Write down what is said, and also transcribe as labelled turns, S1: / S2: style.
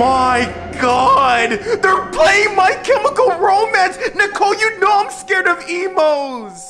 S1: my god! They're playing My Chemical Romance! Nicole, you know I'm scared of emos!